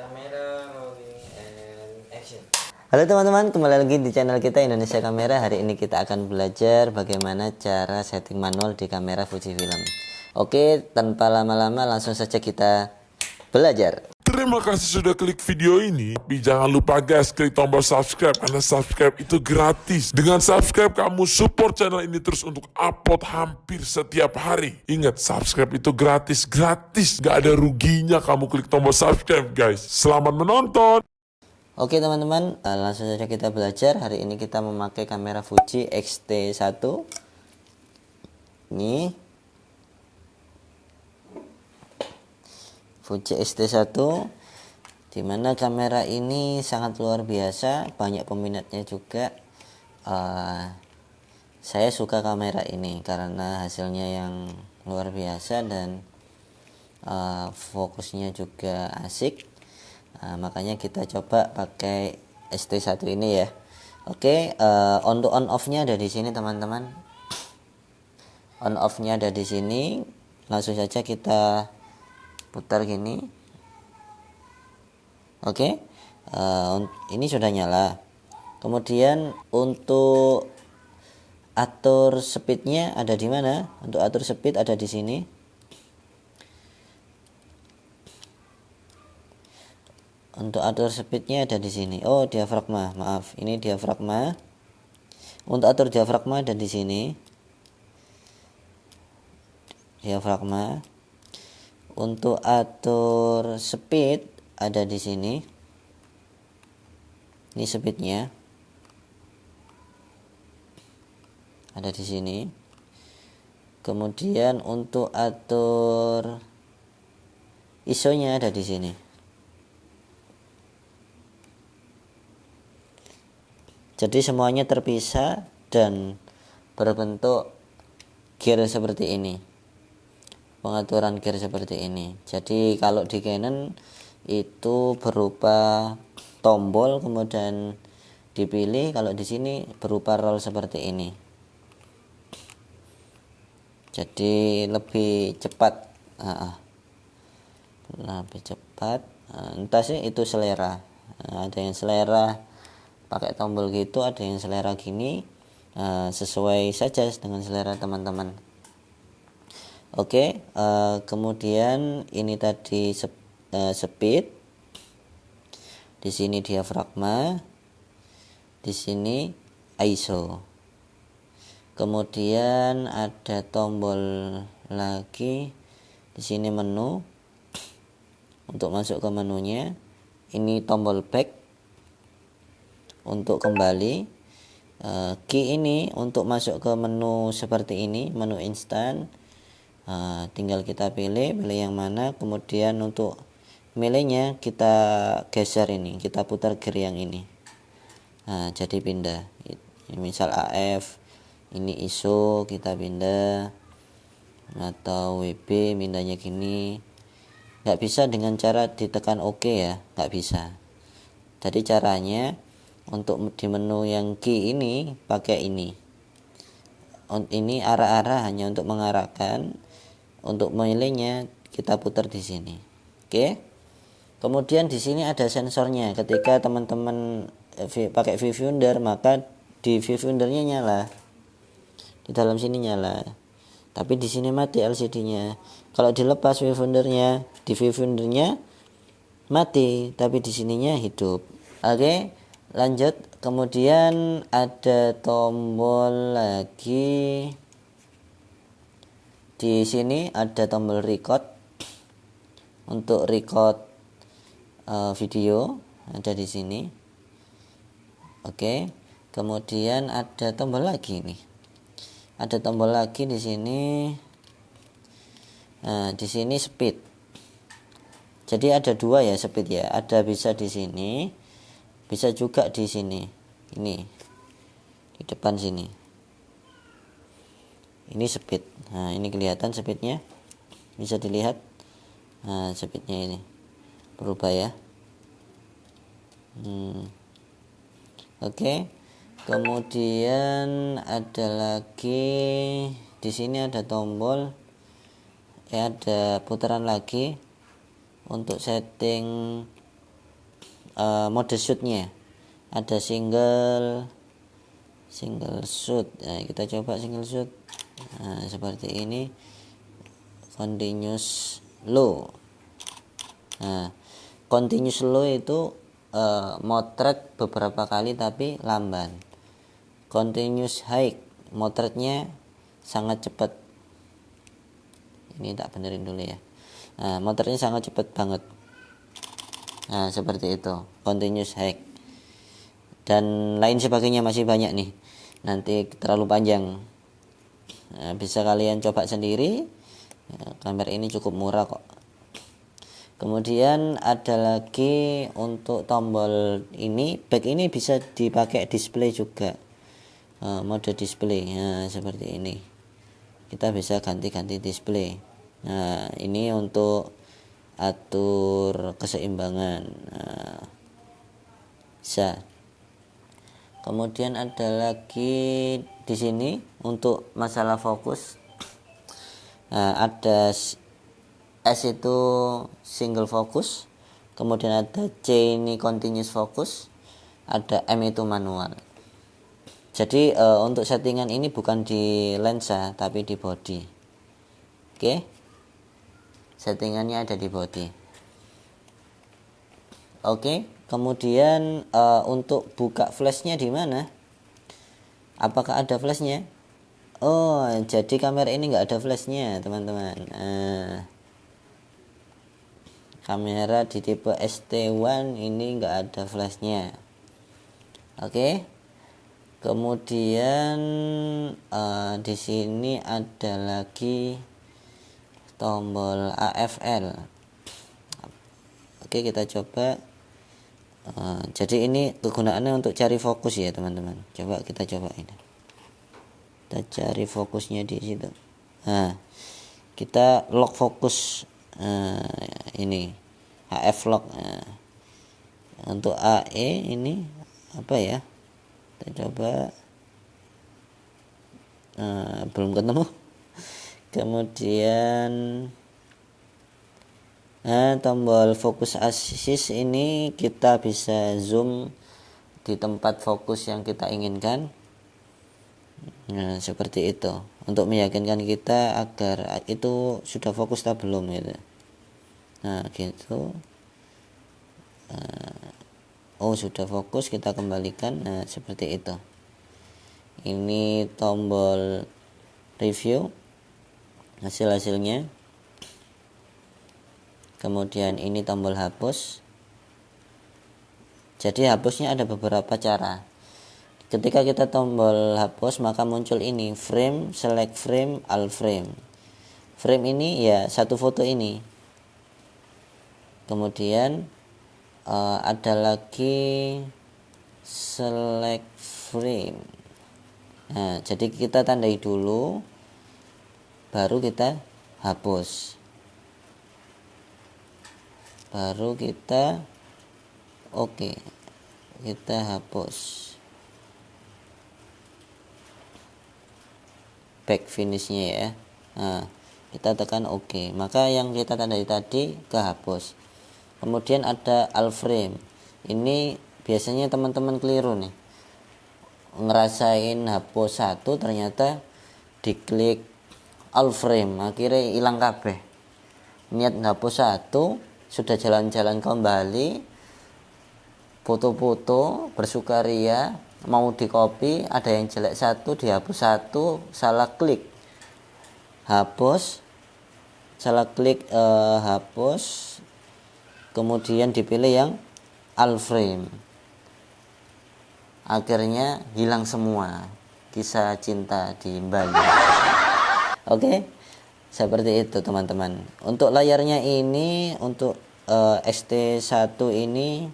Kamera action. Halo teman-teman, kembali lagi di channel kita Indonesia Kamera. Hari ini kita akan belajar bagaimana cara setting manual di kamera Fujifilm. Oke, tanpa lama-lama langsung saja kita belajar. Terima kasih sudah klik video ini. Tapi jangan lupa guys, klik tombol subscribe. Karena subscribe itu gratis. Dengan subscribe, kamu support channel ini terus untuk upload hampir setiap hari. Ingat, subscribe itu gratis. Gratis. Gak ada ruginya kamu klik tombol subscribe guys. Selamat menonton. Oke teman-teman, eh, langsung saja kita belajar. Hari ini kita memakai kamera Fuji X-T1. Ini Fuji X-T1 di mana kamera ini sangat luar biasa, banyak peminatnya juga. Eh, saya suka kamera ini karena hasilnya yang luar biasa dan eh, fokusnya juga asik Nah, makanya kita coba pakai ST1 ini ya. Oke, uh, on to on off-nya ada di sini teman-teman. On off-nya ada di sini. Langsung saja kita putar gini. Oke. Uh, ini sudah nyala. Kemudian untuk atur speednya ada di mana? Untuk atur speed ada di sini. untuk atur speednya ada di sini oh diafragma maaf ini diafragma untuk atur diafragma ada di sini diafragma untuk atur speed ada di sini. Ini speednya ada di sini. Kemudian untuk atur ISO-nya ada di sini. Jadi semuanya terpisah dan berbentuk gear seperti ini. Pengaturan gear seperti ini. Jadi kalau di Canon itu berupa tombol kemudian dipilih kalau di sini berupa roll seperti ini. Jadi lebih cepat lebih cepat entah sih itu selera. Ada yang selera pakai tombol gitu ada yang selera gini uh, sesuai saja dengan selera teman-teman. Oke okay, uh, kemudian ini tadi uh, speed di sini diafragma. Di sini ISO kemudian ada tombol lagi. Di sini menu. Untuk masuk ke menunya. Ini tombol back. Untuk kembali. Uh, key ini untuk masuk ke menu seperti ini. Menu instan. Uh, tinggal kita pilih pilih yang mana. Kemudian untuk milihnya kita geser ini kita putar gear yang ini. Nah, jadi pindah. Misal AF ini ISO kita pindah. Atau WB pindahnya gini. Nggak bisa dengan cara ditekan OK ya nggak bisa. Jadi caranya untuk di menu yang key ini pakai ini. Ini arah-arah hanya untuk mengarahkan untuk memilihnya kita putar di sini. Oke kemudian di sini ada sensornya. Ketika teman-teman eh, pakai viewfinder maka di viewfindernya nyala. Di dalam sini nyala. Tapi di sini mati LCD-nya kalau dilepas viewfindernya di viewfindernya mati. Tapi di sininya hidup. Oke lanjut. Kemudian ada tombol lagi. Di sini ada tombol record. Untuk record uh, video ada di sini. Oke kemudian ada tombol lagi nih. Ada tombol lagi di sini. Nah di sini speed. Jadi ada dua ya speed ya. Ada bisa di sini bisa juga di sini. Ini di depan sini. Ini speed. Nah ini kelihatan speednya. Bisa dilihat. Nah speednya ini berubah ya. Hmm. oke. Okay. kemudian ada lagi di sini ada tombol. Ya ada putaran lagi untuk setting uh, mode shootnya. Ada single single shoot. Nah, kita coba single shoot. Nah, seperti ini. Continuous low. Nah continuous low itu uh, motret beberapa kali tapi lamban. Continuous high motretnya sangat cepat. Ini tak benerin dulu ya. Nah, motornya sangat cepat banget. Nah seperti itu. Continuous high dan lain sebagainya masih banyak nih. Nanti terlalu panjang. Nah, bisa kalian coba sendiri. Ya, kamera ini cukup murah kok kemudian ada lagi untuk tombol ini back ini bisa dipakai display juga. Uh, mode display ya, seperti ini. Kita bisa ganti-ganti display. Nah ini untuk atur keseimbangan nah, bisa. Kemudian ada lagi di sini untuk masalah fokus. Nah, ada S itu single fokus kemudian ada C ini continuous fokus ada M itu manual. Jadi e, untuk settingan ini bukan di lensa tapi di body. Oke? Settingannya ada di body. Oke kemudian uh, untuk buka flashnya di mana? Apakah ada flashnya? Oh jadi kamera ini nggak ada flashnya teman-teman. Uh, kamera di tipe ST1 ini nggak ada flashnya. Oke? Kemudian uh, di sini ada lagi tombol AFL oke kita coba. Uh, jadi ini kegunaannya untuk cari fokus ya teman-teman. Coba kita coba ini. Kita cari fokusnya di situ. Nah kita lock fokus uh, ini HF lock nah, untuk AE ini apa ya kita coba uh, belum ketemu kemudian Nah, tombol fokus assist ini kita bisa zoom di tempat fokus yang kita inginkan. Nah, seperti itu. Untuk meyakinkan kita agar itu sudah fokus atau belum gitu. Nah, gitu. Nah, oh, sudah fokus, kita kembalikan. Nah, seperti itu. Ini tombol review hasil-hasilnya kemudian ini tombol hapus jadi hapusnya ada beberapa cara ketika kita tombol hapus maka muncul ini frame select frame all frame frame ini ya satu foto ini kemudian uh, ada lagi select frame nah jadi kita tandai dulu baru kita hapus baru kita oke okay. kita hapus back finishnya ya nah kita tekan oke okay. maka yang kita tandai tadi kehapus kemudian ada all frame ini biasanya teman-teman keliru nih. Ngerasain hapus satu ternyata diklik all frame akhirnya hilang kabeh. Niat hapus satu sudah jalan-jalan kembali. Foto-foto bersukaria mau di copy ada yang jelek satu dihapus satu salah klik. Hapus salah klik eh, hapus kemudian dipilih yang all frame. Akhirnya hilang semua kisah cinta di Bali. Oke? Okay? seperti itu teman-teman. Untuk layarnya ini untuk uh, eh, ST1 ini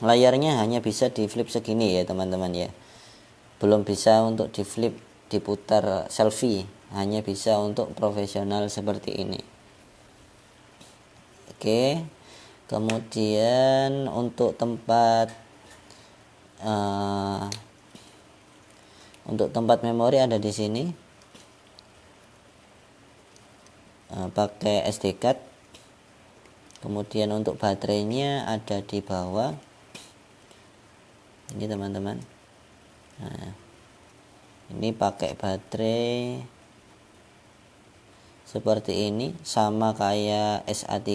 layarnya hanya bisa di flip segini ya teman-teman ya. Belum bisa untuk di flip diputar selfie. Hanya bisa untuk profesional seperti ini oke. Kemudian untuk tempat uh, untuk tempat memori ada di sini. Uh, pakai SD card. Kemudian untuk baterainya ada di bawah. Ini teman-teman. Nah ini pakai baterai seperti ini sama kayak SA3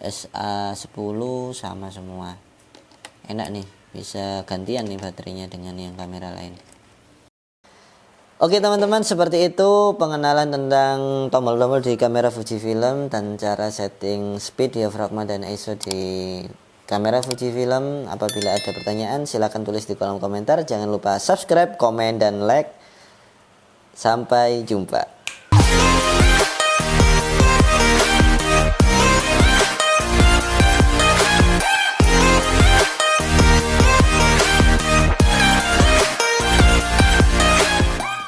SA10 sama semua. Enak nih bisa gantian nih baterainya dengan yang kamera lain. Oke teman-teman seperti itu pengenalan tentang tombol-tombol di kamera Fujifilm dan cara setting speed diafragma dan ISO di kamera Fujifilm apabila ada pertanyaan silahkan tulis di kolom komentar. Jangan lupa subscribe komen dan like. Sampai jumpa